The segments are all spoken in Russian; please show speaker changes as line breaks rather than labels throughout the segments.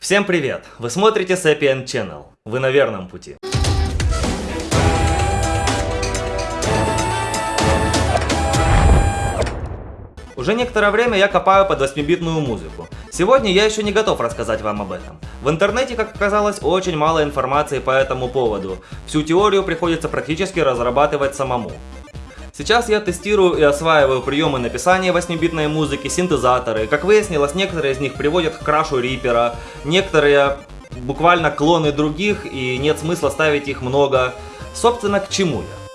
Всем привет! Вы смотрите Sapient Channel. Вы на верном пути. Уже некоторое время я копаю под 8-битную музыку. Сегодня я еще не готов рассказать вам об этом. В интернете, как оказалось, очень мало информации по этому поводу. Всю теорию приходится практически разрабатывать самому. Сейчас я тестирую и осваиваю приемы написания 8-битной музыки, синтезаторы. Как выяснилось, некоторые из них приводят к крашу Рипера, некоторые буквально клоны других и нет смысла ставить их много. Собственно, к чему я?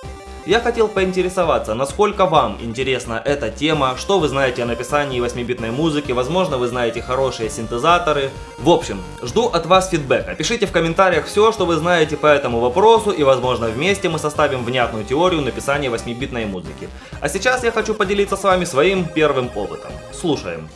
Я хотел поинтересоваться, насколько вам интересна эта тема, что вы знаете о написании 8-битной музыки, возможно вы знаете хорошие синтезаторы. В общем, жду от вас фидбэка. Пишите в комментариях все, что вы знаете по этому вопросу и возможно вместе мы составим внятную теорию написания 8-битной музыки. А сейчас я хочу поделиться с вами своим первым опытом. Слушаем.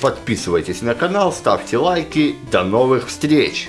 Подписывайтесь на канал, ставьте лайки. До новых встреч!